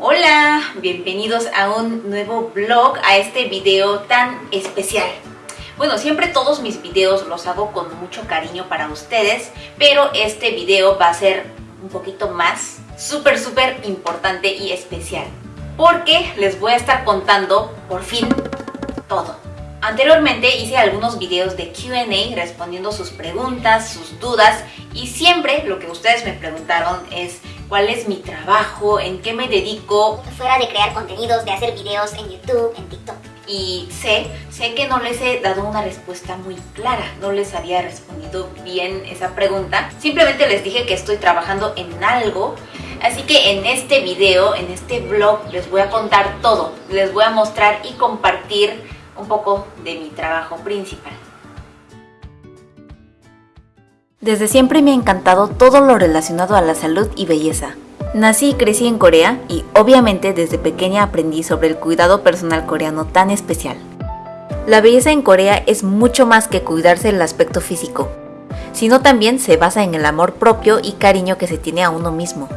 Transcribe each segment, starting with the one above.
Hola, bienvenidos a un nuevo vlog, a este video tan especial. Bueno, siempre todos mis videos los hago con mucho cariño para ustedes, pero este video va a ser un poquito más súper, súper importante y especial. Porque les voy a estar contando, por fin, todo. Anteriormente hice algunos videos de Q&A respondiendo sus preguntas, sus dudas y siempre lo que ustedes me preguntaron es cuál es mi trabajo, en qué me dedico. Fuera de crear contenidos, de hacer videos en YouTube, en TikTok. Y sé, sé que no les he dado una respuesta muy clara, no les había respondido bien esa pregunta. Simplemente les dije que estoy trabajando en algo Así que en este video, en este vlog, les voy a contar todo. Les voy a mostrar y compartir un poco de mi trabajo principal. Desde siempre me ha encantado todo lo relacionado a la salud y belleza. Nací y crecí en Corea y obviamente desde pequeña aprendí sobre el cuidado personal coreano tan especial. La belleza en Corea es mucho más que cuidarse el aspecto físico, sino también se basa en el amor propio y cariño que se tiene a uno mismo.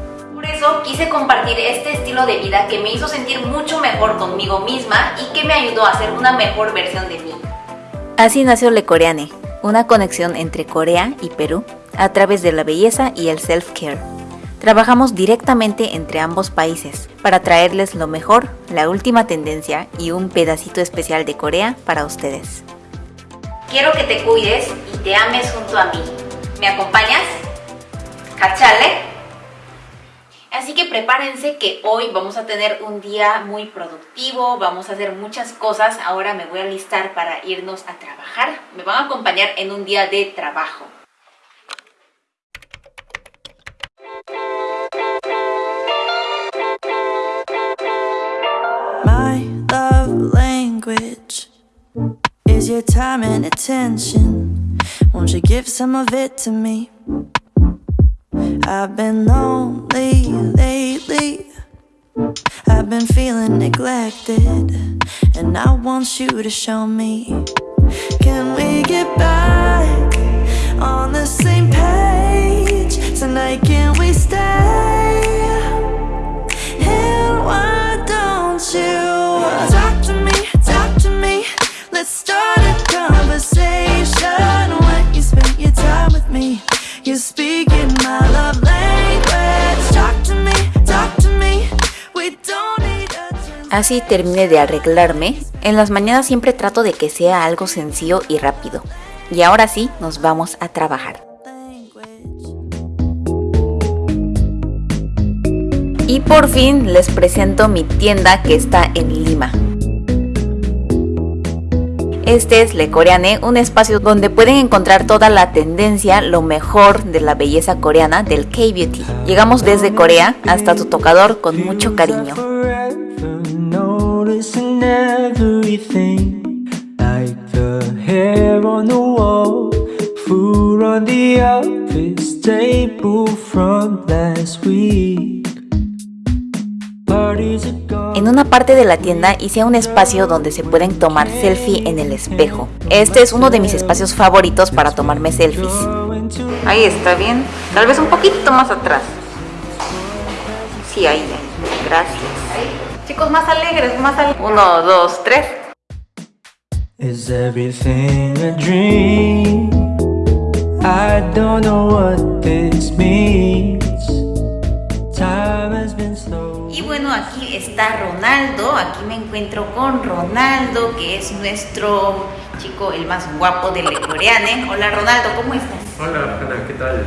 Eso quise compartir este estilo de vida que me hizo sentir mucho mejor conmigo misma y que me ayudó a ser una mejor versión de mí. Así nació Le Coreane, una conexión entre Corea y Perú a través de la belleza y el self-care. Trabajamos directamente entre ambos países para traerles lo mejor, la última tendencia y un pedacito especial de Corea para ustedes. Quiero que te cuides y te ames junto a mí. ¿Me acompañas? ¿Cachale? Así que prepárense que hoy vamos a tener un día muy productivo, vamos a hacer muchas cosas. Ahora me voy a listar para irnos a trabajar. Me van a acompañar en un día de trabajo. My love language is your time and attention. Won't you give some of it to me? I've been lonely lately. I've been feeling neglected. And I want you to show me. Can we get back on the same page? Tonight Así terminé de arreglarme. En las mañanas siempre trato de que sea algo sencillo y rápido. Y ahora sí, nos vamos a trabajar. Y por fin les presento mi tienda que está en Lima. Este es Le Coreane, un espacio donde pueden encontrar toda la tendencia, lo mejor de la belleza coreana del K-Beauty. Llegamos desde Corea hasta tu tocador con mucho cariño. En una parte de la tienda hice un espacio donde se pueden tomar selfie en el espejo. Este es uno de mis espacios favoritos para tomarme selfies. Ahí está bien. Tal vez un poquito más atrás. Sí, ahí. Gracias. Chicos, más alegres, más alegres. Uno, dos, tres. Is everything a dream? I don't know what this means. Y bueno, aquí está Ronaldo, aquí me encuentro con Ronaldo, que es nuestro chico el más guapo del Coreane. Hola Ronaldo, ¿cómo estás? Hola Ana, ¿qué tal?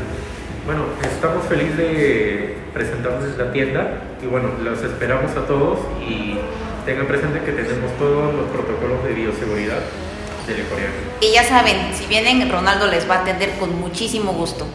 Bueno, estamos felices de presentarnos la tienda y bueno, los esperamos a todos y tengan presente que tenemos todos los protocolos de bioseguridad del Coreane. Y ya saben, si vienen, Ronaldo les va a atender con muchísimo gusto.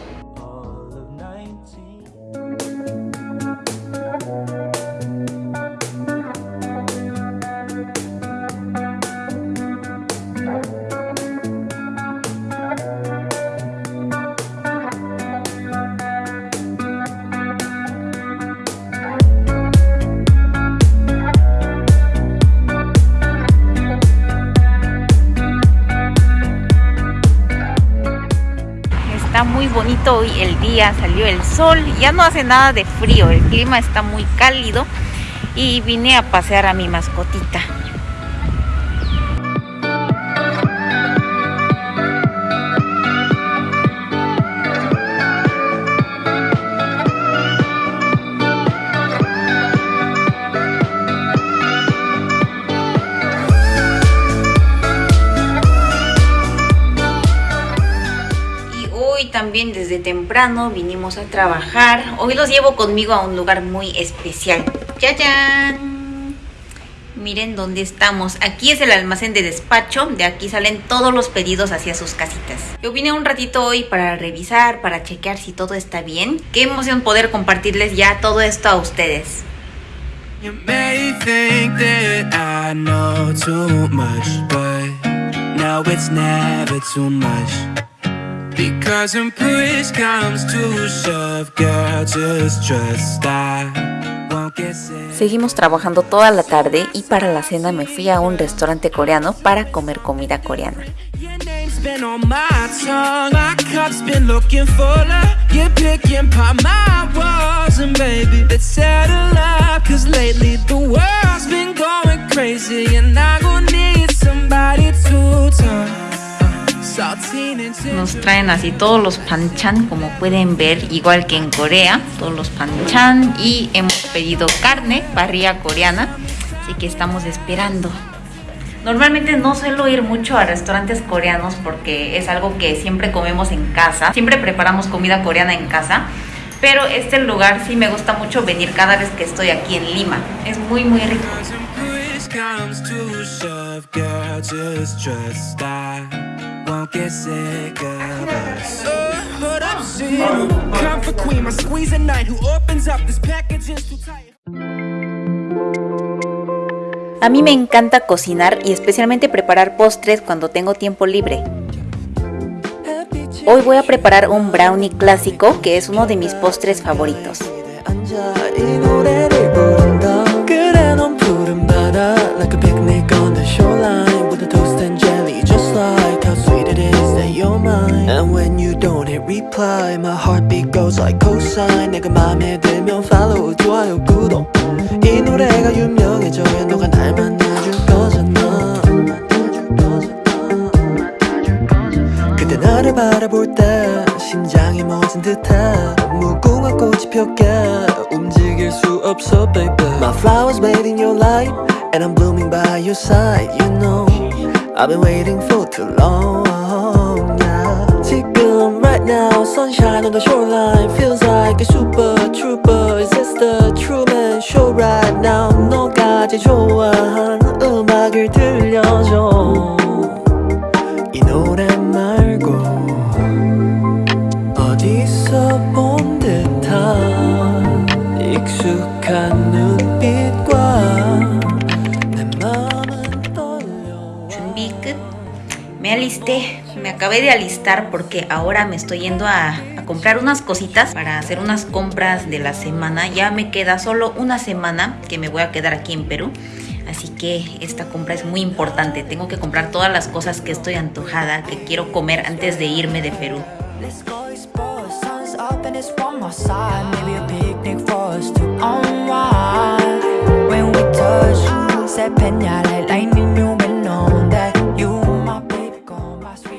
Bonito hoy el día, salió el sol, ya no hace nada de frío, el clima está muy cálido y vine a pasear a mi mascotita. También desde temprano vinimos a trabajar. Hoy los llevo conmigo a un lugar muy especial. ¡Ya, Miren dónde estamos. Aquí es el almacén de despacho. De aquí salen todos los pedidos hacia sus casitas. Yo vine un ratito hoy para revisar, para chequear si todo está bien. Qué emoción poder compartirles ya todo esto a ustedes. You may think that I know much. Because when push comes to shove, girl, just trust I won't get sick. Seguimos trabajando toda la tarde y para la cena me fui a un restaurante coreano para comer comida coreana. been on my tongue My cup's been looking fuller You're picking apart my walls And baby, let's settle up Cause lately nos traen así todos los panchan, como pueden ver, igual que en Corea, todos los panchan. Y hemos pedido carne, parrilla coreana, así que estamos esperando. Normalmente no suelo ir mucho a restaurantes coreanos porque es algo que siempre comemos en casa, siempre preparamos comida coreana en casa, pero este lugar sí me gusta mucho venir cada vez que estoy aquí en Lima, es muy muy rico. A mí me encanta cocinar y especialmente preparar postres cuando tengo tiempo libre. Hoy voy a preparar un brownie clásico que es uno de mis postres favoritos. Reply My heartbeat goes like cosine 내가 맘에 들면 follow 좋아요 구독 이 노래가 유명해져야 너가 날 만나줄 거잖아 그때 나를 바라볼 때 심장이 멎은 듯한 무궁화 꽃이 폈게 움직일 수 없어 baby My flowers made in your light And I'm blooming by your side You know I've been waiting for too long now Sunshine on the shoreline Feels like a super trooper Is this the Truman Show right now 제일 좋아하는 음악을 들려줘 이 노래 말고 어디서 본 듯한 익숙한 눈빛과 내 마음은 떨려 준비 끝 alisté me acabé de alistar porque ahora me estoy yendo a, comprar unas cositas para hacer unas compras de la semana. Ya me queda solo una semana que me voy a quedar aquí en Perú. Así que esta compra es muy importante. Tengo que comprar todas las cosas que estoy antojada, que quiero comer antes de irme de Perú.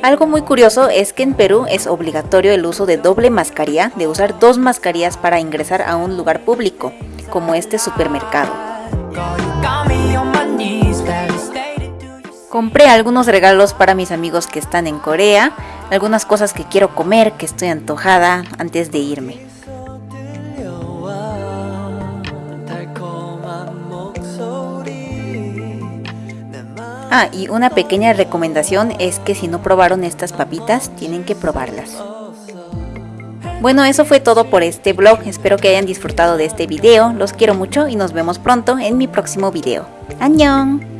Algo muy curioso es que en Perú es obligatorio el uso de doble mascarilla, de usar dos mascarillas para ingresar a un lugar público, como este supermercado. Compré algunos regalos para mis amigos que están en Corea, algunas cosas que quiero comer, que estoy antojada antes de irme. Ah, y una pequeña recomendación es que si no probaron estas papitas, tienen que probarlas. Bueno, eso fue todo por este vlog, espero que hayan disfrutado de este video, los quiero mucho y nos vemos pronto en mi próximo video. ¡Annyeong!